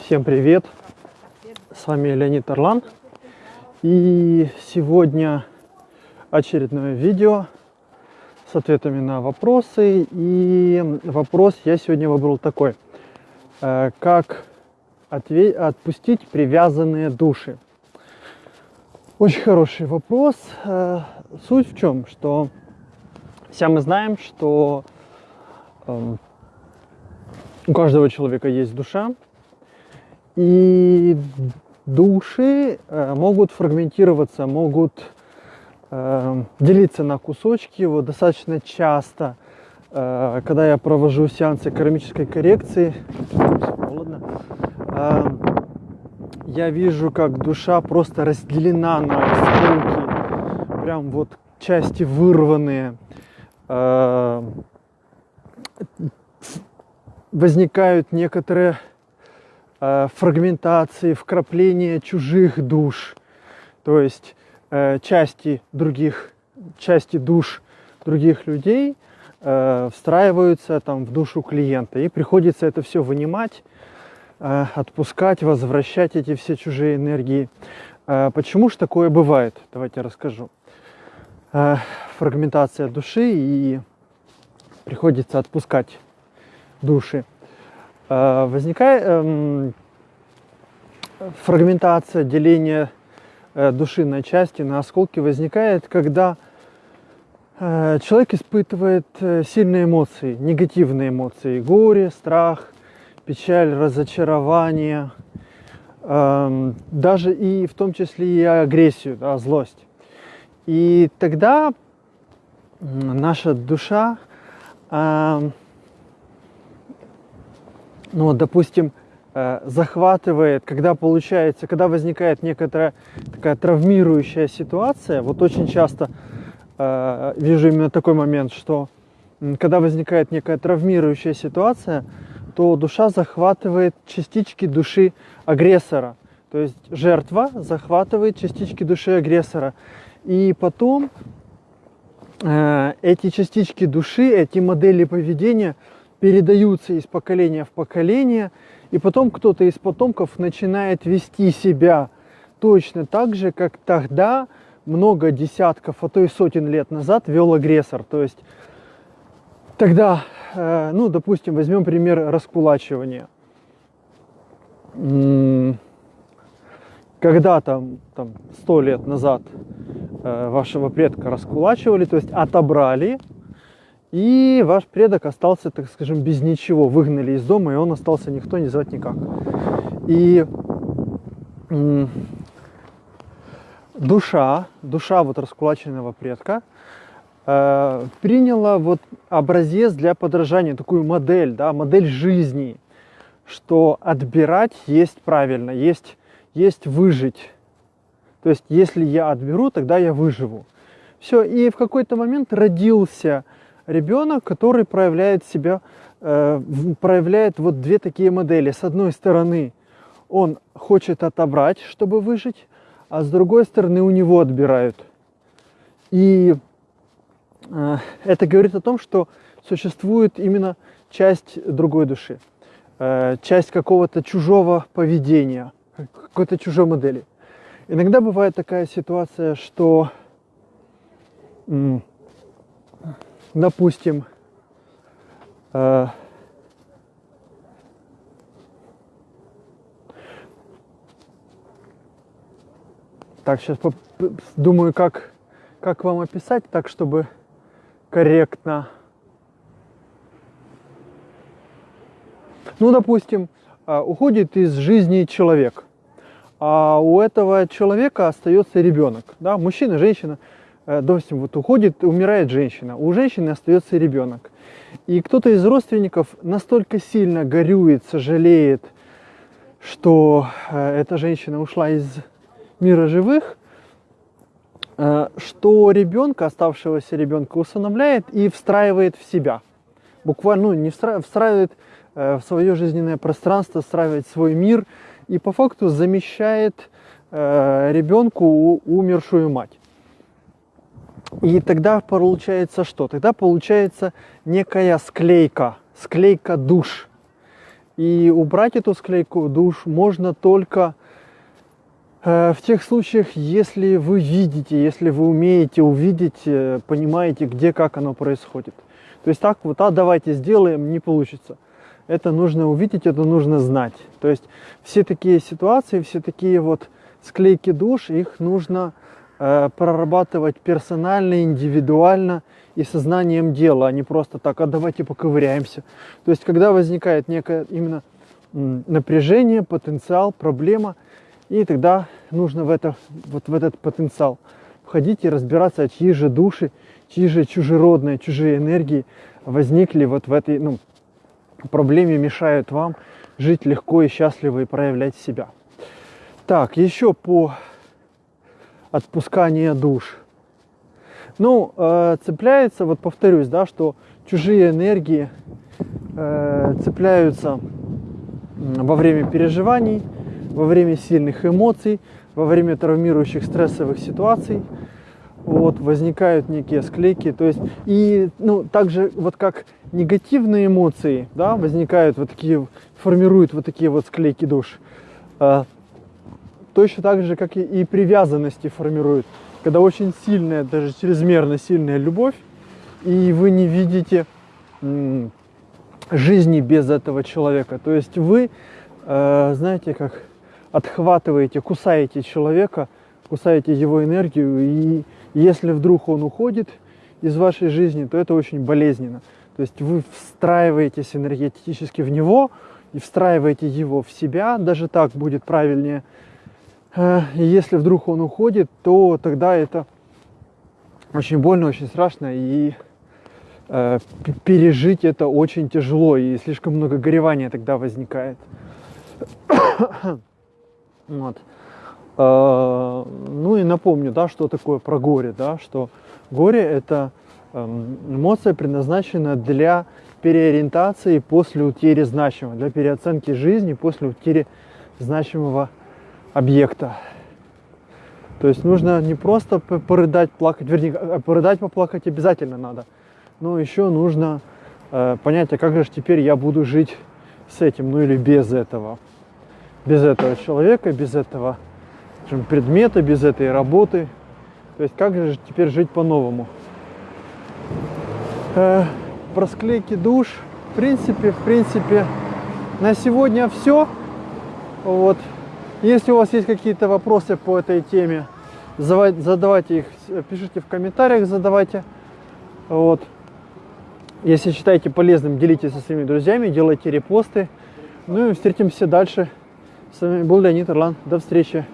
Всем привет! С вами Леонид Орлан. И сегодня очередное видео с ответами на вопросы. И вопрос я сегодня выбрал такой. Э, как отпустить привязанные души? Очень хороший вопрос. Э, суть в чем? Что все мы знаем, что эм, у каждого человека есть душа, и души э, могут фрагментироваться, могут э, делиться на кусочки. Вот достаточно часто, э, когда я провожу сеансы кармической коррекции, холодно, я вижу, как душа просто разделена на осколки, прям вот части вырванные. Возникают некоторые фрагментации, вкрапления чужих душ, то есть э, части других, части душ других людей э, встраиваются там в душу клиента, и приходится это все вынимать, э, отпускать, возвращать эти все чужие энергии. Э, почему же такое бывает? Давайте расскажу. Э, фрагментация души и приходится отпускать души. Э, возникает эм, фрагментация, деление э, души на части, на осколки возникает, когда э, человек испытывает сильные эмоции, негативные эмоции, горе, страх, печаль, разочарование, эм, даже и в том числе и агрессию, да, злость. И тогда наша душа эм, ну, допустим, э, захватывает, когда получается, когда возникает некоторая такая травмирующая ситуация, вот очень часто э, вижу именно такой момент, что когда возникает некая травмирующая ситуация, то душа захватывает частички души агрессора. То есть жертва захватывает частички души агрессора. И потом э, эти частички души, эти модели поведения – передаются из поколения в поколение, и потом кто-то из потомков начинает вести себя точно так же, как тогда, много десятков, а то и сотен лет назад вел агрессор. То есть тогда, э, ну, допустим, возьмем пример раскулачивания. Когда там, там 100 лет назад э, вашего предка раскулачивали, то есть отобрали и ваш предок остался, так скажем, без ничего. Выгнали из дома, и он остался никто не звать никак. И душа, душа вот раскулаченного предка э, приняла вот образец для подражания, такую модель, да, модель жизни, что отбирать есть правильно, есть, есть выжить. То есть, если я отберу, тогда я выживу. Все, и в какой-то момент родился ребенок, который проявляет себя, э, проявляет вот две такие модели. С одной стороны, он хочет отобрать, чтобы выжить, а с другой стороны, у него отбирают. И э, это говорит о том, что существует именно часть другой души, э, часть какого-то чужого поведения, какой-то чужой модели. Иногда бывает такая ситуация, что допустим, э, так, сейчас думаю, как, как вам описать так, чтобы корректно. Ну, допустим, э, уходит из жизни человек, а у этого человека остается ребенок, да, мужчина, женщина – допустим, вот уходит, умирает женщина, у женщины остается ребенок. И кто-то из родственников настолько сильно горюет, сожалеет, что э, эта женщина ушла из мира живых, э, что ребенка, оставшегося ребенка, усыновляет и встраивает в себя. Буквально, ну, не встраивает, встраивает в свое жизненное пространство, встраивает свой мир и по факту замещает ребенку умершую мать. И тогда получается что? Тогда получается некая склейка, склейка душ. И убрать эту склейку душ можно только э, в тех случаях, если вы видите, если вы умеете увидеть, э, понимаете, где, как оно происходит. То есть так вот, а давайте сделаем, не получится. Это нужно увидеть, это нужно знать. То есть все такие ситуации, все такие вот склейки душ, их нужно э, прорабатывать персонально, индивидуально и сознанием дела, а не просто так, а давайте поковыряемся. То есть когда возникает некое именно напряжение, потенциал, проблема, и тогда нужно в, это, вот в этот потенциал входить и разбираться, чьи же души, чьи же чужеродные, чужие энергии возникли вот в этой ну, проблеме, мешают вам жить легко и счастливо и проявлять себя. Так, еще по отпусканию душ. Ну, э, цепляется, вот повторюсь, да, что чужие энергии э, цепляются во время переживаний, во время сильных эмоций, во время травмирующих стрессовых ситуаций. Вот, возникают некие склейки. То есть, и ну, также вот как негативные эмоции, да, возникают вот такие, формируют вот такие вот склейки душ. Э, точно так же, как и, привязанности формируют. Когда очень сильная, даже чрезмерно сильная любовь, и вы не видите жизни без этого человека. То есть вы, э, знаете, как отхватываете, кусаете человека, кусаете его энергию, и если вдруг он уходит из вашей жизни, то это очень болезненно. То есть вы встраиваетесь энергетически в него и встраиваете его в себя, даже так будет правильнее – если вдруг он уходит, то тогда это очень больно, очень страшно, и э, пережить это очень тяжело, и слишком много горевания тогда возникает. вот. Э, ну и напомню, да, что такое про горе, да, что горе это э, эмоция, предназначена для переориентации после утери значимого, для переоценки жизни после утери значимого объекта. То есть нужно не просто порыдать, плакать, вернее, а порыдать, поплакать обязательно надо, но еще нужно э, понять, а как же теперь я буду жить с этим, ну или без этого. Без этого человека, без этого скажем, предмета, без этой работы. То есть как же теперь жить по-новому. Э, про склейки душ, в принципе, в принципе, на сегодня все. Вот. Если у вас есть какие-то вопросы по этой теме, задавайте их, пишите в комментариях, задавайте. Вот. Если считаете полезным, делитесь со своими друзьями, делайте репосты. Ну и встретимся дальше. С вами был Леонид Орлан. До встречи.